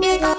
Nigga.